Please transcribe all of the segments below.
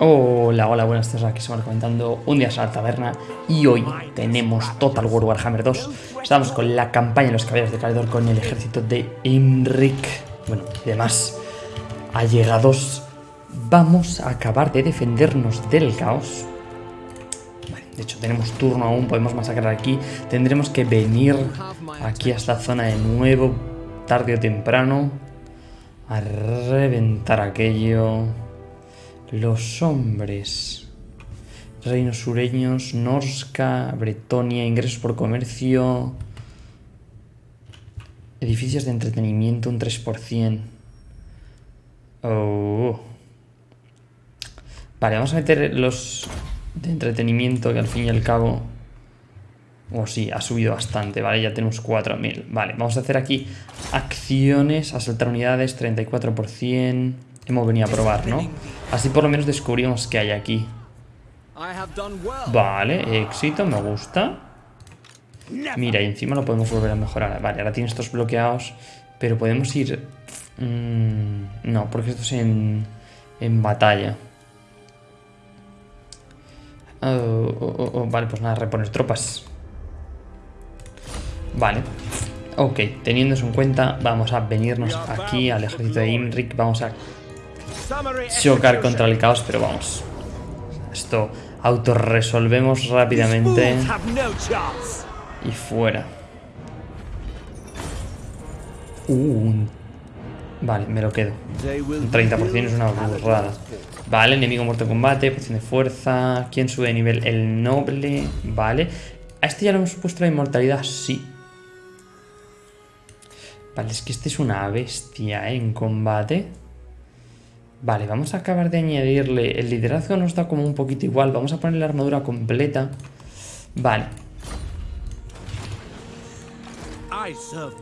Hola, hola, buenas tardes, aquí estamos comentando un día a la taberna y hoy tenemos Total War Warhammer 2 Estamos con la campaña de los caballeros de Caledor con el ejército de Imric. Bueno, y demás. Allegados Vamos a acabar de defendernos del caos. De hecho, tenemos turno aún, podemos masacrar aquí. Tendremos que venir aquí a esta zona de nuevo, tarde o temprano A reventar aquello los hombres. Reinos sureños, Norska, Bretonia, ingresos por comercio. Edificios de entretenimiento, un 3%. Oh. Vale, vamos a meter los de entretenimiento que al fin y al cabo... Oh, sí, ha subido bastante, vale, ya tenemos 4.000. Vale, vamos a hacer aquí acciones, asaltar unidades, 34% hemos venido a probar, ¿no? Así por lo menos descubrimos qué hay aquí. Vale, éxito, me gusta. Mira, y encima lo podemos volver a mejorar. Vale, ahora tiene estos bloqueados, pero podemos ir... Mm, no, porque esto es en, en batalla. Oh, oh, oh, vale, pues nada, reponer tropas. Vale. Ok, teniendo eso en cuenta, vamos a venirnos aquí al ejército de Imric. Vamos a chocar contra el caos, pero vamos. Esto autorresolvemos rápidamente. Y fuera. Uh, vale, me lo quedo. Un 30% es una burrada. Vale, enemigo muerto en combate, posición de fuerza. ¿Quién sube de nivel? El noble. Vale. ¿A este ya lo hemos puesto la inmortalidad? Sí. Vale, es que este es una bestia ¿eh? en combate. Vale, vamos a acabar de añadirle... El liderazgo nos da como un poquito igual. Vamos a poner la armadura completa. Vale.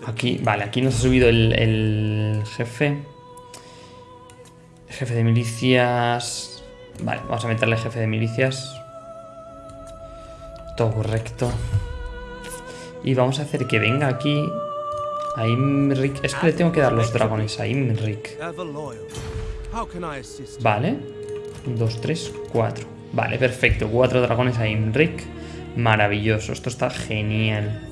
Aquí, vale, aquí nos ha subido el, jefe. Jefe de milicias. Vale, vamos a meterle jefe de milicias. Todo correcto. Y vamos a hacer que venga aquí a Imric. Es que le tengo que dar los dragones a Imric. Vale. 1, 2, 3, 4. Vale, perfecto. Cuatro dragones a Imric. Maravilloso. Esto está genial.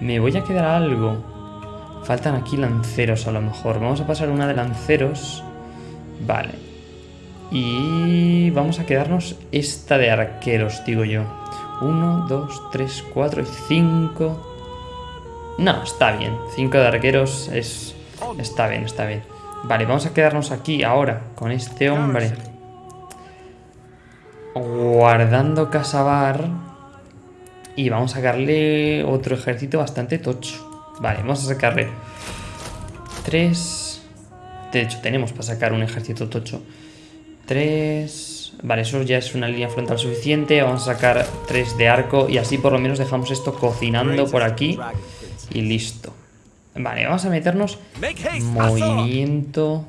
Me voy a quedar algo. Faltan aquí lanceros a lo mejor. Vamos a pasar una de lanceros. Vale. Y vamos a quedarnos esta de arqueros, digo yo. 1, 2, 3, 4 y 5. No, está bien. 5 de arqueros es... Está bien, está bien. Vale, vamos a quedarnos aquí ahora con este hombre. Guardando Casabar. Y vamos a sacarle otro ejército bastante tocho. Vale, vamos a sacarle tres. De hecho, tenemos para sacar un ejército tocho. Tres. Vale, eso ya es una línea frontal suficiente. Vamos a sacar tres de arco y así por lo menos dejamos esto cocinando por aquí. Y listo. Vale, vamos a meternos movimiento.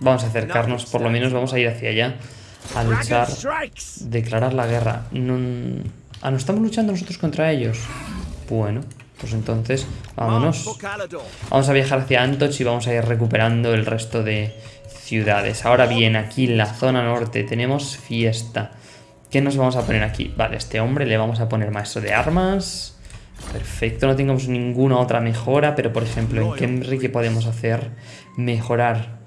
Vamos a acercarnos, por lo menos vamos a ir hacia allá a luchar, declarar la guerra. No, ah, ¿no estamos luchando nosotros contra ellos? Bueno, pues entonces vámonos. Vamos a viajar hacia Antoch y vamos a ir recuperando el resto de ciudades. Ahora bien, aquí en la zona norte tenemos fiesta. ¿Qué nos vamos a poner aquí? Vale, este hombre le vamos a poner maestro de armas. Perfecto, no tengamos ninguna otra mejora, pero por ejemplo en Kemri ¿qué podemos hacer? Mejorar.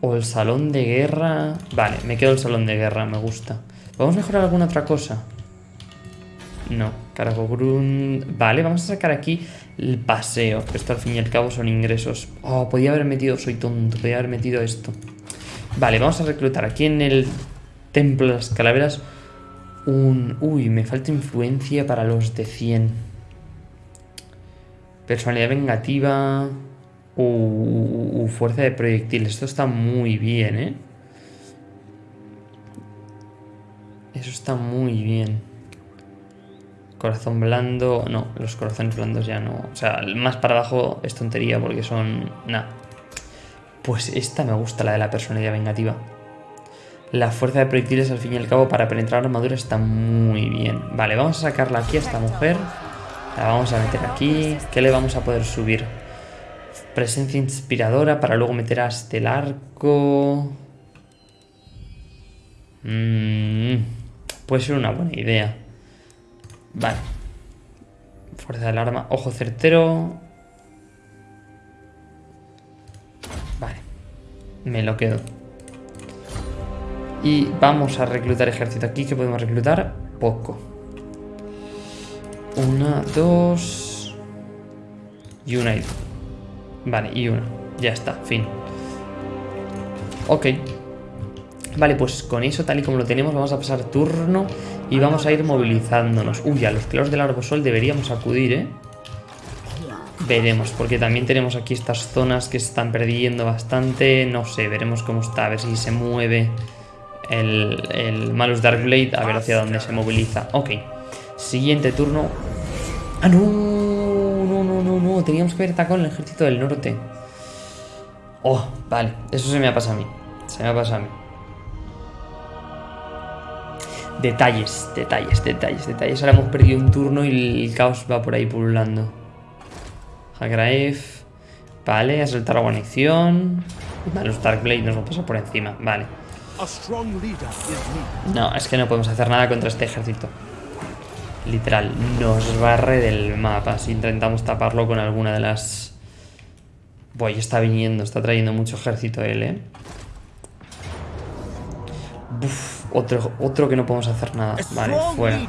O el salón de guerra... Vale, me quedo el salón de guerra, me gusta. ¿Podemos mejorar alguna otra cosa? No, Caragogrun... Vale, vamos a sacar aquí el paseo. Esto al fin y al cabo son ingresos. Oh, podía haber metido... Soy tonto, podía haber metido esto. Vale, vamos a reclutar aquí en el Templo de las Calaveras un... Uy, me falta influencia para los de 100. Personalidad vengativa. Uh, fuerza de proyectil. Esto está muy bien, ¿eh? Eso está muy bien. Corazón blando. No, los corazones blandos ya no. O sea, más para abajo es tontería porque son... Nada. Pues esta me gusta, la de la personalidad vengativa. La fuerza de proyectiles al fin y al cabo para penetrar armadura está muy bien. Vale, vamos a sacarla aquí a esta mujer. La vamos a meter aquí. ¿Qué le vamos a poder subir? Presencia inspiradora para luego meter hasta el arco. Mm, puede ser una buena idea. Vale. Fuerza del arma. Ojo certero. Vale. Me lo quedo. Y vamos a reclutar ejército aquí. que podemos reclutar? Poco. Una, dos... Y una y Vale, y una. Ya está, fin. Ok. Vale, pues con eso, tal y como lo tenemos, vamos a pasar turno y vamos a ir movilizándonos. Uy, a los claros del arbosol deberíamos acudir, ¿eh? Veremos, porque también tenemos aquí estas zonas que se están perdiendo bastante. No sé, veremos cómo está, a ver si se mueve el, el Malus Darkblade, a ver hacia dónde se moviliza. Ok, siguiente turno. ¡Ah, no! No, no, no, no, teníamos que haber atacado el ejército del norte. Oh, vale, eso se me ha pasado a mí. Se me ha pasado a mí. Detalles, detalles, detalles, detalles. Ahora hemos perdido un turno y el caos va por ahí pululando. Hagraev. Vale, a soltar la guarnición. Los Darkblade nos va a pasar por encima. Vale. No, es que no podemos hacer nada contra este ejército. Literal, nos barre del mapa. Si intentamos taparlo con alguna de las... Buah, está viniendo, está trayendo mucho ejército él, ¿eh? otro, otro que no podemos hacer nada. Vale, fuera.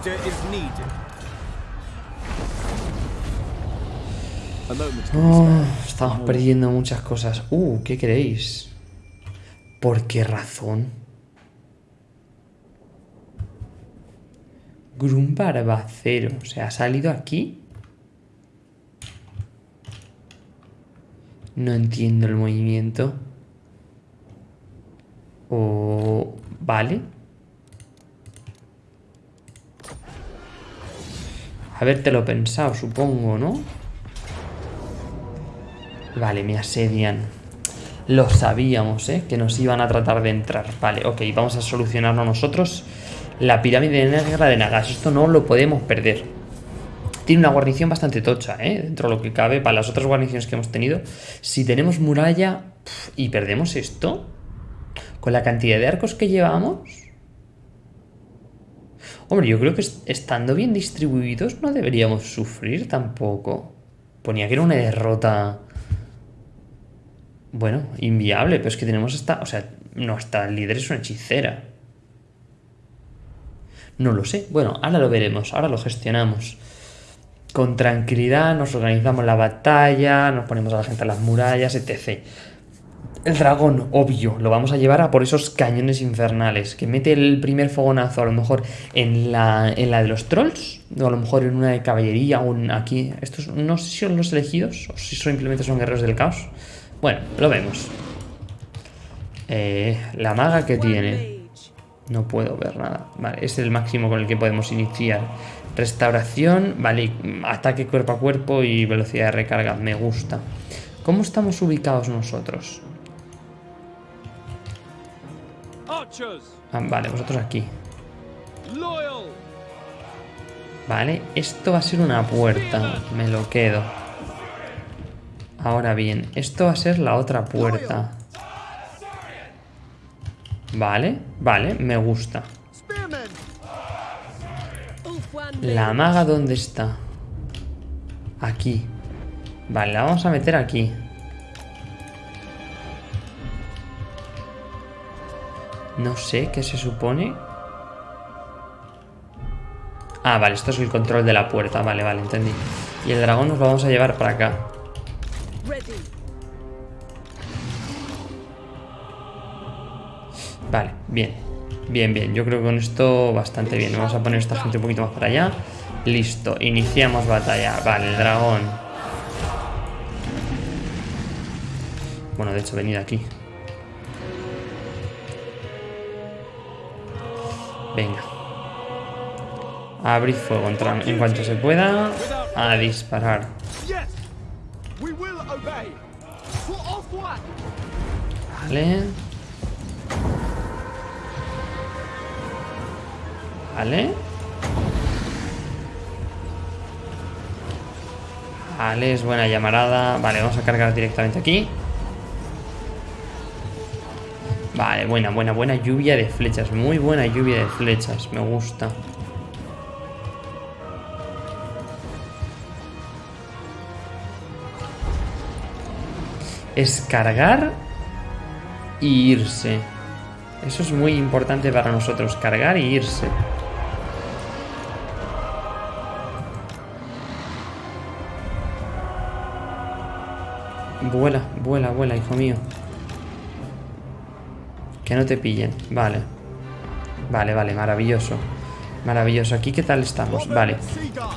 Oh, estamos perdiendo muchas cosas. Uh, ¿qué queréis? ¿Por qué razón? Grum Barbacero. O sea, ¿ha salido aquí? No entiendo el movimiento. O... Vale. Habértelo pensado, supongo, ¿no? Vale, me asedian. Lo sabíamos, ¿eh? Que nos iban a tratar de entrar. Vale, ok, vamos a solucionarlo nosotros. La pirámide negra de Nagash. Esto no lo podemos perder. Tiene una guarnición bastante tocha, ¿eh? Dentro de lo que cabe para las otras guarniciones que hemos tenido. Si tenemos muralla y perdemos esto, con la cantidad de arcos que llevamos... Hombre, yo creo que estando bien distribuidos no deberíamos sufrir tampoco. Ponía que era una derrota... Bueno, inviable, pero es que tenemos esta... O sea, nuestra líder es una hechicera. No lo sé. Bueno, ahora lo veremos, ahora lo gestionamos. Con tranquilidad nos organizamos la batalla, nos ponemos a la gente a las murallas, etc. El dragón, obvio, lo vamos a llevar a por esos cañones infernales. Que mete el primer fogonazo a lo mejor en la, en la de los trolls. O a lo mejor en una de caballería o aquí. Estos no sé si son los elegidos o si simplemente son guerreros del caos. Bueno, lo vemos. Eh, la maga que tiene. No puedo ver nada. Vale, es el máximo con el que podemos iniciar. Restauración, vale, ataque cuerpo a cuerpo y velocidad de recarga. Me gusta. ¿Cómo estamos ubicados nosotros? Ah, vale, vosotros aquí. Vale, esto va a ser una puerta. Me lo quedo. Ahora bien, esto va a ser la otra puerta. Vale, vale, me gusta. La maga, ¿dónde está? Aquí. Vale, la vamos a meter aquí. No sé qué se supone. Ah, vale, esto es el control de la puerta. Vale, vale, entendí. Y el dragón nos lo vamos a llevar para acá. Vale, bien. Bien, bien. Yo creo que con esto bastante bien. Vamos a poner esta gente un poquito más para allá. Listo. Iniciamos batalla. Vale, el dragón. Bueno, de hecho, venid aquí. Venga. Abrir fuego en cuanto se pueda. A disparar. Vale. Vale. Vale, es buena llamarada. Vale, vamos a cargar directamente aquí. Vale, buena, buena, buena lluvia de flechas. Muy buena lluvia de flechas. Me gusta. Es cargar y irse. Eso es muy importante para nosotros. Cargar y irse. Vuela, vuela, vuela, hijo mío. Que no te pillen. Vale. Vale, vale, maravilloso. Maravilloso. Aquí, ¿qué tal estamos? Vale.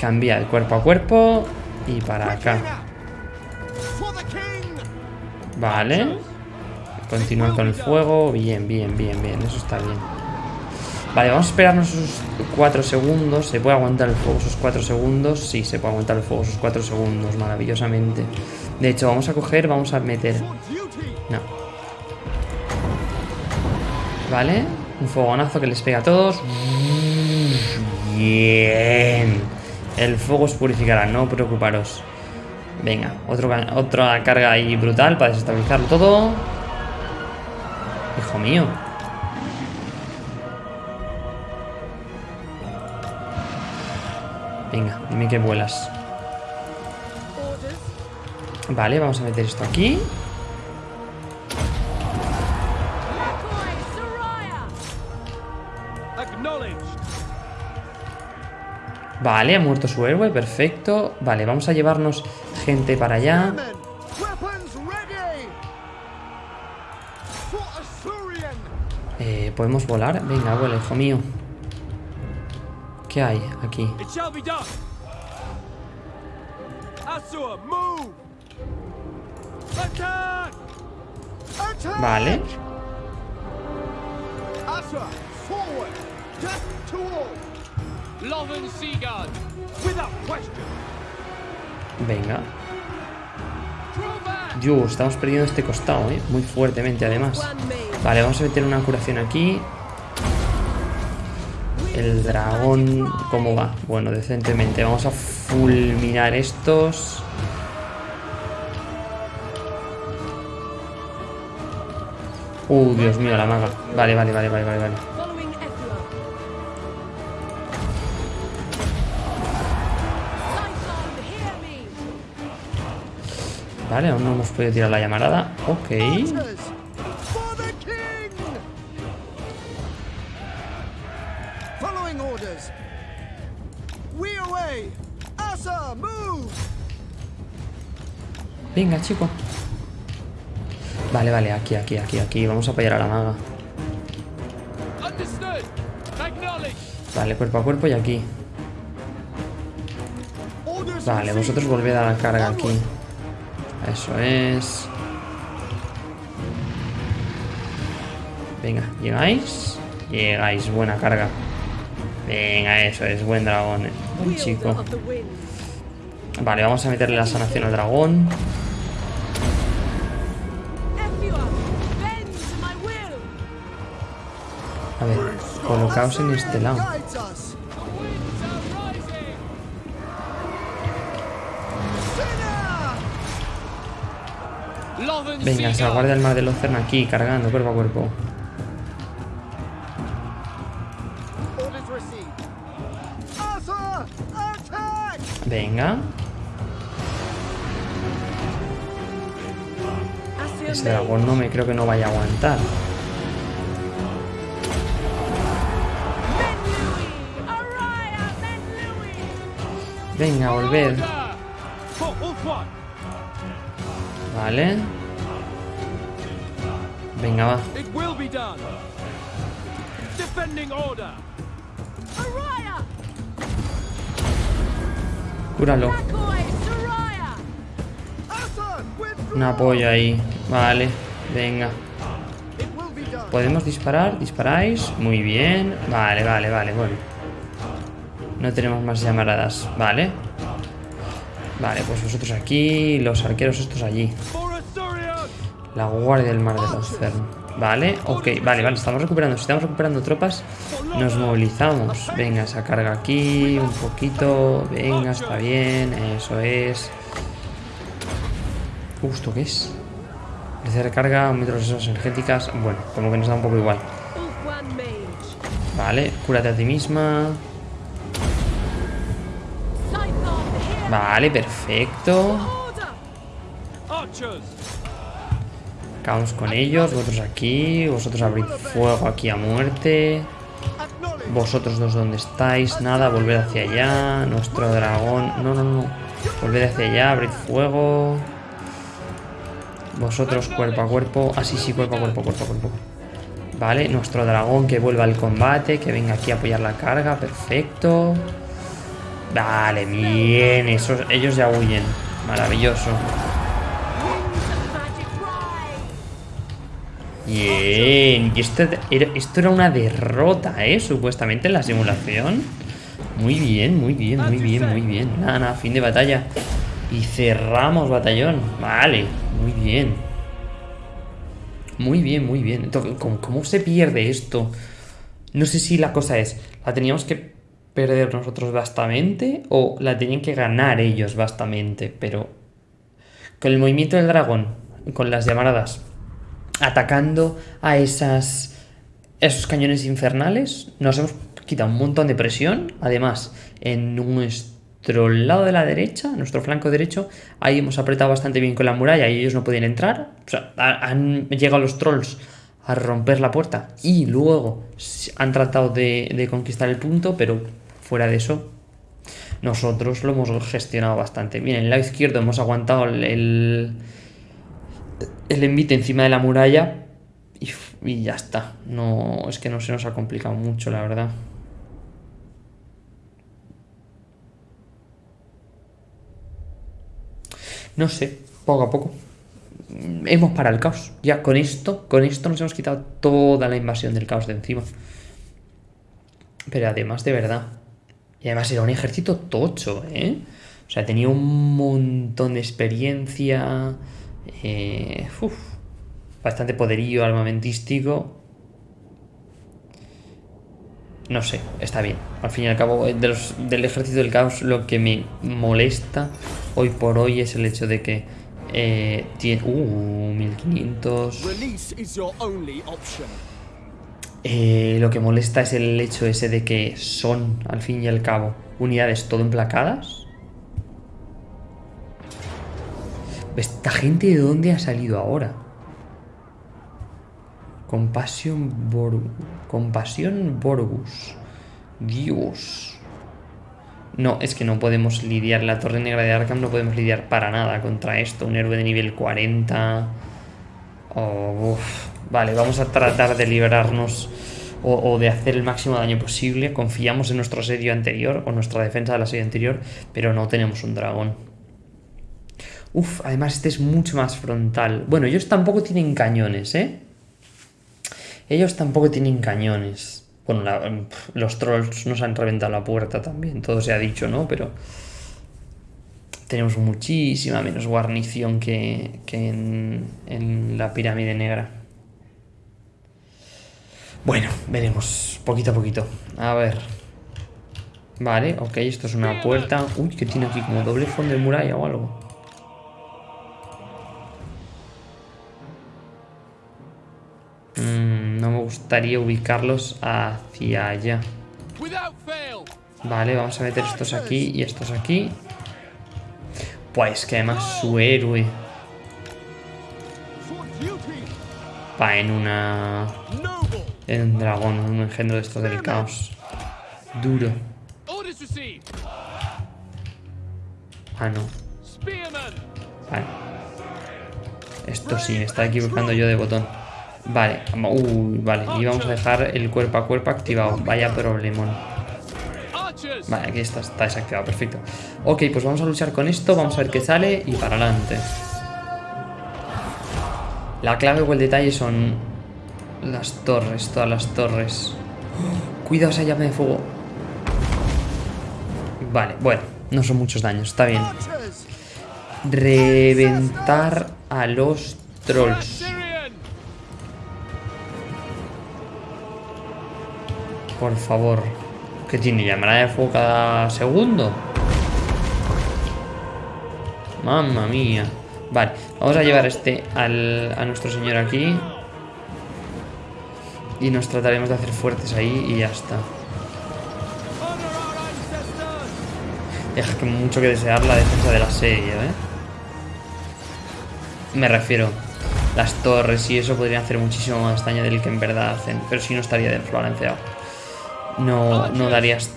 Cambia el cuerpo a cuerpo. Y para acá. Vale. Continúa con el fuego. Bien, bien, bien, bien. Eso está bien. Vale, vamos a esperarnos esos 4 segundos. ¿Se puede aguantar el fuego esos 4 segundos? Sí, se puede aguantar el fuego esos 4 segundos, maravillosamente. De hecho, vamos a coger, vamos a meter... No. Vale, un fogonazo que les pega a todos. Bien. El fuego os purificará, no preocuparos. Venga, otro, otra carga ahí brutal para desestabilizarlo todo. Hijo mío. Dime que vuelas. Vale, vamos a meter esto aquí. Vale, ha muerto su héroe, perfecto. Vale, vamos a llevarnos gente para allá. Eh, ¿Podemos volar? Venga, vuela, hijo mío. ¿Qué hay aquí? Vale. Venga. Dios, estamos perdiendo este costado, ¿eh? Muy fuertemente, además. Vale, vamos a meter una curación aquí. El dragón, ¿cómo va? Bueno, decentemente. Vamos a fulminar estos. Uh, Dios mío, la maga. Vale, vale, vale, vale, vale, vale. Vale, aún no hemos podido tirar la llamarada. Ok. Venga, chico. Vale, vale, aquí, aquí, aquí, aquí. Vamos a apoyar a la maga. Vale, cuerpo a cuerpo y aquí. Vale, vosotros volved a la carga aquí. Eso es. Venga, ¿llegáis? Llegáis, buena carga. Venga, eso es, buen dragón. Eh. Buen chico. Vale, vamos a meterle la sanación al dragón. Colocaos en este lado. Venga, se aguarda el mar del océano aquí, cargando cuerpo a cuerpo. Venga. Ese dragón no me creo que no vaya a aguantar. Venga, volver. Vale. Venga, va. Cúralo. Un apoyo ahí. Vale, venga. ¿Podemos disparar? ¿Disparáis? Muy bien. Vale, vale, vale, bueno. No tenemos más llamaradas. Vale. Vale, pues vosotros aquí. Los arqueros estos allí. La guardia del mar del océano. Vale, ok, vale, vale, estamos recuperando. Si estamos recuperando tropas, nos movilizamos. Venga, esa carga aquí, un poquito. Venga, está bien, eso es. ¿Esto qué es? de recarga, aumento de reservas energéticas. Bueno, como que nos da un poco igual. Vale, cúrate a ti misma. Vale, perfecto. Caos con ellos, vosotros aquí, vosotros abrid fuego aquí a muerte. Vosotros dos donde estáis, nada, volved hacia allá. Nuestro dragón, no, no, no. Volved hacia allá, abrid fuego. Vosotros cuerpo a cuerpo. Ah, sí, sí, cuerpo a cuerpo, cuerpo a cuerpo. Vale, nuestro dragón que vuelva al combate, que venga aquí a apoyar la carga, perfecto. Vale, bien, esos, ellos ya huyen. Maravilloso. Bien, y esto era, esto era una derrota, ¿eh? Supuestamente en la simulación. Muy bien, muy bien, muy bien, muy bien. Nada, nada, fin de batalla. Y cerramos batallón. Vale, muy bien. Muy bien, muy bien. ¿cómo, se pierde esto? No sé si la cosa es, ¿la teníamos que perder nosotros bastante o la tenían que ganar ellos bastante? Pero con el movimiento del dragón, con las llamaradas, atacando a esas esos cañones infernales, nos hemos quitado un montón de presión. Además, en nuestro lado de la derecha, nuestro flanco derecho, ahí hemos apretado bastante bien con la muralla y ellos no podían entrar. O sea, han llegado los trolls a romper la puerta y luego han tratado de, conquistar el punto, pero fuera de eso, nosotros lo hemos gestionado bastante. Bien, en el lado izquierdo hemos aguantado el, el envite encima de la muralla y, ya está. No, es que no se nos ha complicado mucho, la verdad. No sé, poco a poco. Hemos parado el caos. Ya con esto, con esto nos hemos quitado toda la invasión del caos de encima. Pero además, de verdad. Y además era un ejército tocho, ¿eh? O sea, tenía un montón de experiencia. Eh, bastante poderío armamentístico. No sé, está bien. Al fin y al cabo, eh, del ejército del caos lo que me molesta hoy por hoy es el hecho de que eh, tiene... Uh, 1500... Eh, lo que molesta es el hecho ese de que son, al fin y al cabo, unidades todo emplacadas. ¿Esta gente de dónde ha salido ahora? Compasión Borgus. Dios. No, es que no podemos lidiar. La Torre Negra de Arkham no podemos lidiar para nada contra esto. Un héroe de nivel 40. Vale, vamos a tratar de liberarnos o, de hacer el máximo daño posible. Confiamos en nuestro asedio anterior o nuestra defensa del asedio anterior, pero no tenemos un dragón. Uf, además este es mucho más frontal. Bueno, ellos tampoco tienen cañones, ¿eh? Ellos tampoco tienen cañones. Bueno, los trolls nos han reventado la puerta también, todo se ha dicho, ¿no? Pero tenemos muchísima menos guarnición que, en, en la pirámide negra. Bueno, veremos, poquito a poquito. A ver. Vale, ok, esto es una puerta. Uy, que tiene aquí como doble fondo de muralla o algo. no me gustaría ubicarlos hacia allá. Vale, vamos a meter estos aquí y estos aquí. Pues que además su héroe va en una... Un dragón, un engendro de esto del caos. Duro. Ah, no. Vale. Esto sí, me está equivocando yo de botón. Vale, vale, y vamos a dejar el cuerpo a cuerpo activado. Vaya problemón. Vale, aquí está, está desactivado, perfecto. Ok, pues vamos a luchar con esto, vamos a ver qué sale y para adelante. La clave o el detalle son las torres, todas las torres. Cuidado esa llama de fuego. Vale, bueno, no son muchos daños, está bien. Reventar a los trolls. Por favor. ¿Qué tiene? ¿Llamará de fuego cada segundo? Mamma mía. Vale, vamos a llevar este al, a nuestro señor aquí. Y nos trataremos de hacer fuertes ahí y ya está. Deja que mucho que desear la defensa de la serie, ¿eh? Me refiero, las torres y eso podrían hacer muchísimo más daño del que en verdad hacen, pero si no estaría desbalanceado. No, no darías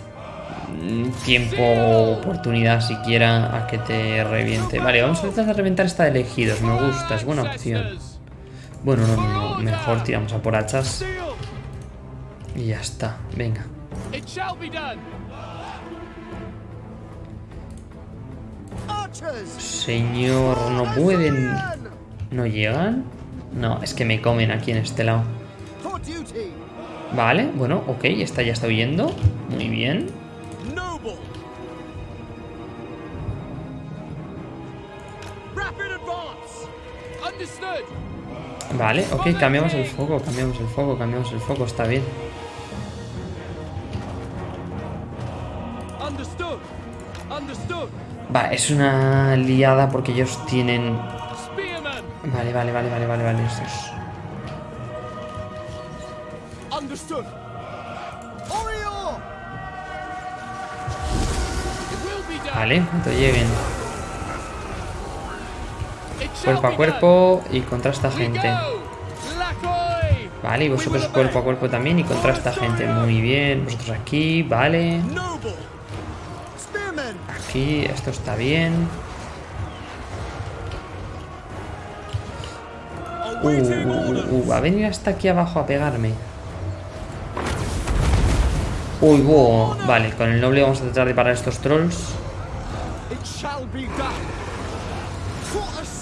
tiempo o oportunidad siquiera a que te reviente. Vale, vamos a tratar de reventar esta de elegidos, me gusta, es buena opción. Bueno, no, no, no, mejor tiramos a por hachas. Y ya está, venga. Señor, no pueden... ¿No llegan? No, es que me comen aquí en este lado. Vale, bueno, ok, esta ya está huyendo. Muy bien. Vale, ok, cambiamos el foco, cambiamos el foco, cambiamos el foco, está bien. Va, es una liada porque ellos tienen... Vale, vale, vale, vale, vale, vale, estos... Vale, cuando lleguen. Cuerpo a cuerpo y contra esta gente. Vale, y vosotros cuerpo a cuerpo también y contra esta gente. Muy bien, vosotros aquí, vale. Esto está bien. Uh, uh, uh, va a venir hasta aquí abajo a pegarme. Uy, wow. Vale, con el noble vamos a tratar de parar estos trolls.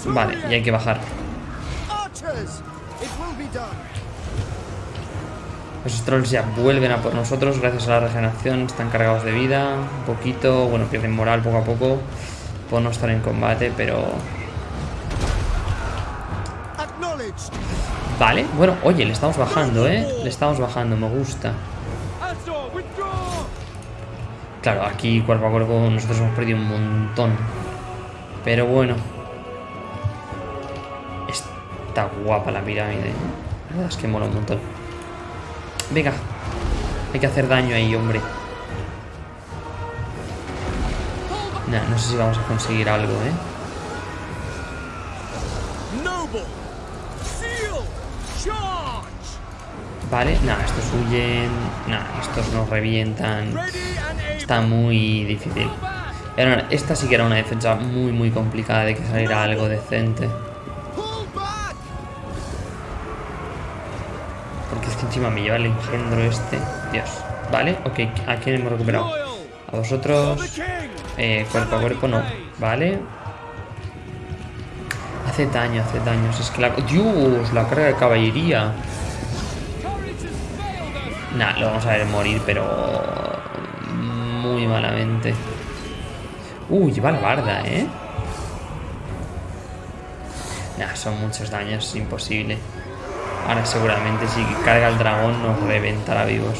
Vale, y hay que bajar. Esos trolls ya vuelven a por nosotros gracias a la regeneración. Están cargados de vida, un poquito. Bueno, pierden moral poco a poco por no estar en combate, pero... Vale, bueno, oye, le estamos bajando, ¿eh? Le estamos bajando, me gusta. Claro, aquí cuerpo a cuerpo nosotros hemos perdido un montón. Pero bueno. Está guapa la pirámide. La verdad es que mola un montón. Venga. Hay que hacer daño ahí, hombre. Nah, no sé si vamos a conseguir algo, ¿eh? Vale, nada, estos huyen. Nada, estos nos revientan. Está muy difícil. esta sí que era una defensa muy, muy complicada de que saliera algo decente. Encima me lleva el engendro este. Dios. Vale, ok. ¿A quién hemos recuperado? A vosotros. Eh, cuerpo a cuerpo no. Vale. Hace daño, hace daño. Es que la... Dios, la carga de caballería. Nah, lo vamos a ver morir, pero... Muy malamente. Uy, lleva la barda, ¿eh? Nah, son muchos daños, es imposible. Ahora seguramente si carga el dragón nos reventará vivos.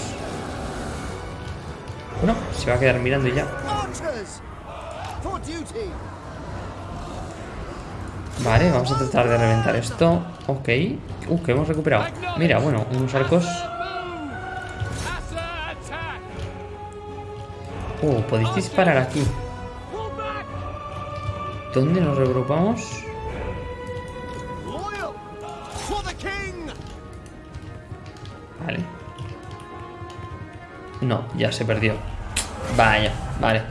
Bueno, se va a quedar mirando y ya. Vale, vamos a tratar de reventar esto. Ok. Uh, que hemos recuperado. Mira, bueno, unos arcos Oh, podéis disparar aquí. ¿Dónde nos regrupamos? No, ya se perdió. Vaya, vale.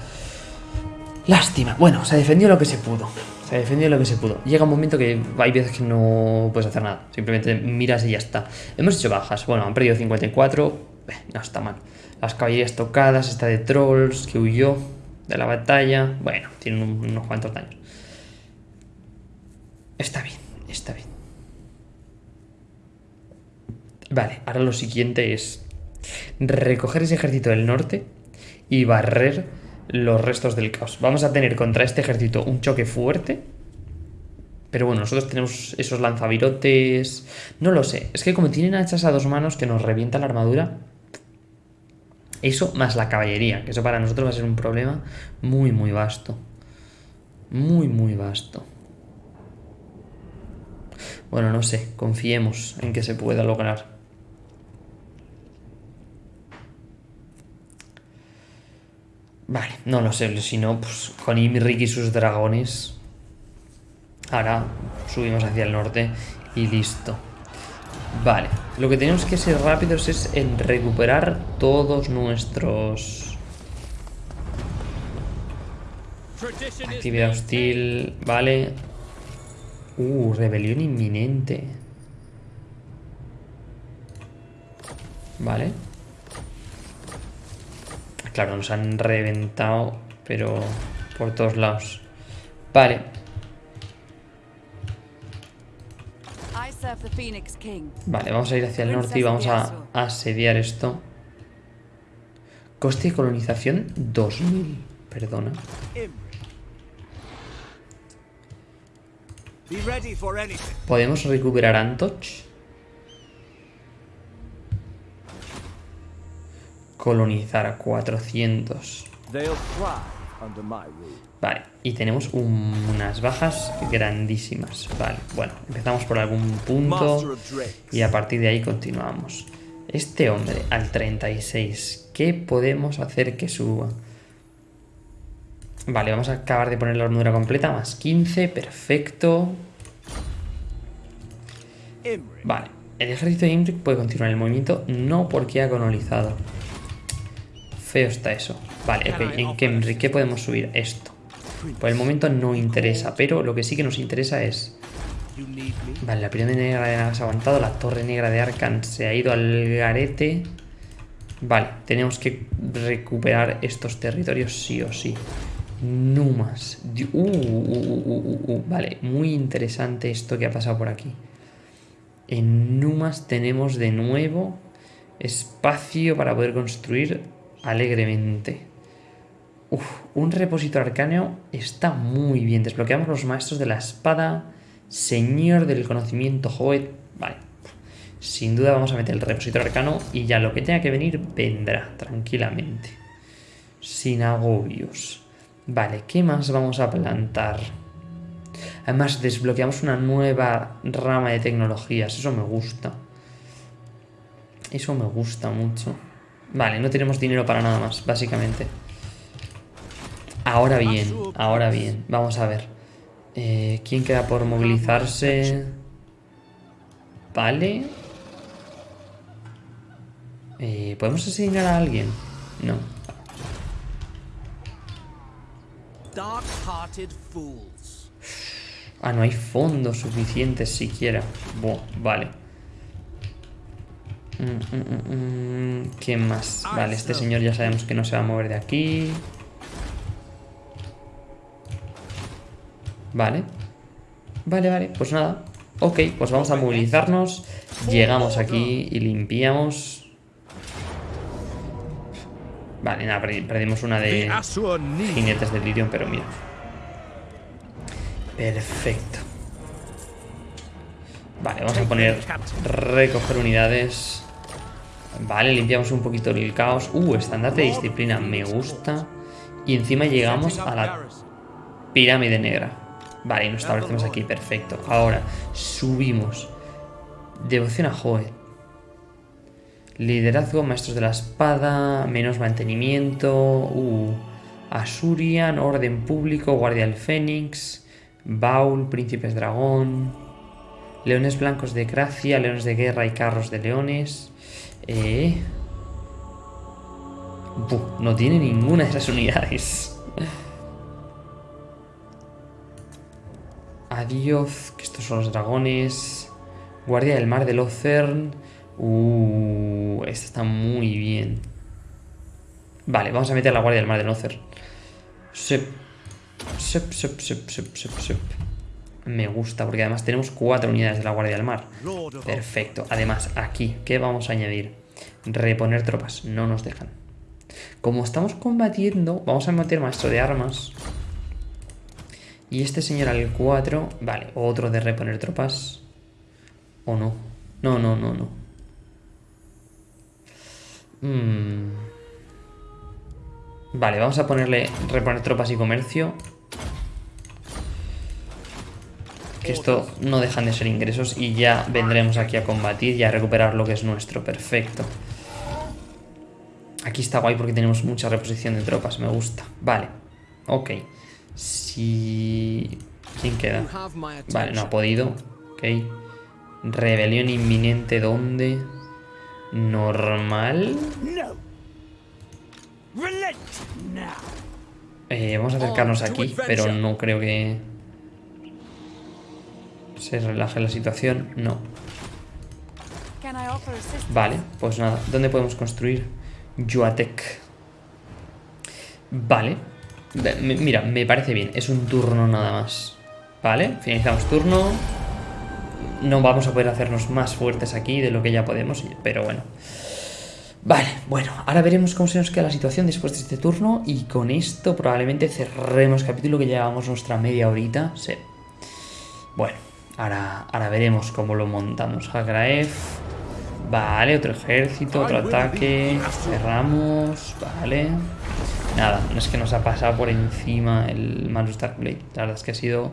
Lástima. Bueno, se defendió lo que se pudo. Se defendió lo que se pudo. Llega un momento que hay veces que no puedes hacer nada. Simplemente miras y ya está. Hemos hecho bajas. Bueno, han perdido 54. Eh, no está mal. Las caballerías tocadas, esta de trolls que huyó de la batalla. Bueno, tienen unos cuantos daños. Está bien, está bien. Vale, ahora lo siguiente es recoger ese ejército del norte y barrer los restos del caos. Vamos a tener contra este ejército un choque fuerte. Pero bueno, nosotros tenemos esos lanzavirotes... No lo sé. Es que como tienen hachas a dos manos que nos revienta la armadura, eso más la caballería, que eso para nosotros va a ser un problema muy, muy vasto. Muy, muy vasto. Bueno, no sé, confiemos en que se pueda lograr. Vale, no lo sé, si no, pues con Imrik y sus dragones. Ahora subimos hacia el norte y listo. Vale, lo que tenemos que ser rápidos es en recuperar todos nuestros... Actividad hostil, vale. Uh, rebelión inminente. Vale. Claro, nos han reventado, pero por todos lados. Vale. Vale, vamos a ir hacia el norte y vamos a asediar esto. Coste de colonización 2000. Perdona. ¿Podemos recuperar Antoch? Colonizar a 400. Vale, y tenemos unas bajas grandísimas. Vale, bueno, empezamos por algún punto y a partir de ahí continuamos. Este hombre al 36, ¿qué podemos hacer que suba? Vale, vamos a acabar de poner la armadura completa, más 15, perfecto. Vale, el ejército de Imric puede continuar el movimiento, no porque ha colonizado. Feo está eso. Vale, ok, en Kemri, ¿qué podemos subir? Esto. Por el momento no interesa, pero lo que sí que nos interesa es... Vale, la pirámide negra de ha aguantado, la torre negra de Arkan se ha ido al garete. Vale, tenemos que recuperar estos territorios sí o sí. Numas. Uh, uh, uh, vale, muy interesante esto que ha pasado por aquí. En Numas tenemos de nuevo espacio para poder construir alegremente. Un repositorio arcáneo está muy bien. Desbloqueamos los maestros de la espada, señor del conocimiento, Joet. Vale. Sin duda vamos a meter el repositorio arcano y ya lo que tenga que venir vendrá tranquilamente. Sin agobios. Vale, ¿qué más vamos a plantar? Además, desbloqueamos una nueva rama de tecnologías. Eso me gusta. Eso me gusta mucho. Vale, no tenemos dinero para nada más, básicamente. Ahora bien, ahora bien. Vamos a ver. Eh, ¿Quién queda por movilizarse? Vale. Eh, ¿Podemos asesinar a alguien? No. Ah, no hay fondos suficientes siquiera. Buah, vale. Mm, mm, mm, ¿Quién más? Vale, este señor ya sabemos que no se va a mover de aquí. Vale. Vale, vale, pues nada. Ok, pues vamos a movilizarnos. Llegamos aquí y limpiamos. Vale, nada, perdimos una de jinetes de Lirion, pero mira. Perfecto. Vale, vamos a poner recoger unidades. Vale, limpiamos un poquito el caos. Uh, estandarte de disciplina, me gusta. Y encima llegamos a la pirámide negra. Vale, y nos establecemos aquí, perfecto. Ahora, subimos. Devoción a Joe. Liderazgo, maestros de la espada, menos mantenimiento. Uh, Asurian, orden público, guardia del fénix. Baul, príncipes dragón. Leones blancos de gracia, leones de guerra y carros de leones. Eh... no tiene ninguna de esas unidades. Adiós, que estos son los dragones. Guardia del mar de Locern. Uh, esta está muy bien. Vale, vamos a meter la guardia del mar de. Sep, sep, sep, sep, sep, sep. Me gusta, porque además tenemos cuatro unidades de la Guardia del Mar. Perfecto. Además, aquí, ¿qué vamos a añadir? Reponer tropas. No nos dejan. Como estamos combatiendo, vamos a meter maestro de armas. Y este señor al 4... Vale, otro de reponer tropas. ¿O no? No, no, no, no. Mm. Vale, vamos a ponerle reponer tropas y comercio. Que esto no dejan de ser ingresos y ya vendremos aquí a combatir y a recuperar lo que es nuestro. Perfecto. Aquí está guay porque tenemos mucha reposición de tropas, me gusta. Vale, ok. Si... ¿Quién queda? Vale, no ha podido. Ok. Rebelión inminente, ¿dónde? Normal. Eh, vamos a acercarnos aquí, pero no creo que se relaje la situación. No. Vale, pues nada. ¿Dónde podemos construir? Yuatek. Vale. Mira, me parece bien. Es un turno nada más. Vale, finalizamos turno. No vamos a poder hacernos más fuertes aquí de lo que ya podemos, pero bueno. Vale, bueno, ahora veremos cómo se nos queda la situación después de este turno y con esto probablemente cerremos el capítulo que llevamos nuestra media horita. Sí. Bueno, ahora, ahora veremos cómo lo montamos. Hagraef. Vale, otro ejército, otro ataque. Cerramos, vale. Nada, no es que nos ha pasado por encima el Manus Darkblade. La verdad es que ha sido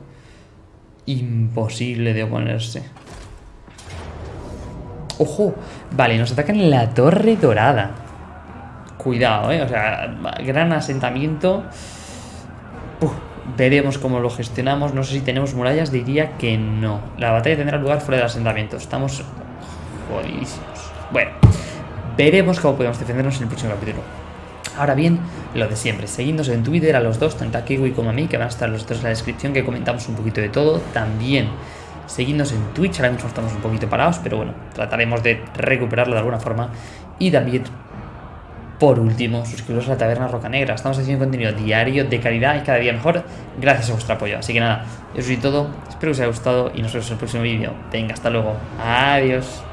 imposible de oponerse. ¡Ojo! Vale, nos atacan en la Torre Dorada. Cuidado, ¿eh? O sea, gran asentamiento. Veremos cómo lo gestionamos. No sé si tenemos murallas, diría que no. La batalla tendrá lugar fuera del asentamiento. Estamos jodidísimos. Bueno, veremos cómo podemos defendernos en el próximo capítulo. Ahora bien, lo de siempre, seguidnos en Twitter a los dos, tanto a Kiwi como a mí, que van a estar los dos en la descripción, que comentamos un poquito de todo. También seguidnos en Twitch, ahora mismo estamos un poquito parados, pero bueno, trataremos de recuperarlo de alguna forma. Y también, por último, suscribiros a la Taberna Roca Negra. Estamos haciendo contenido diario de calidad y cada día mejor gracias a vuestro apoyo. Así que nada, eso es todo, espero que os haya gustado y nos vemos en el próximo vídeo. Venga, hasta luego. Adiós.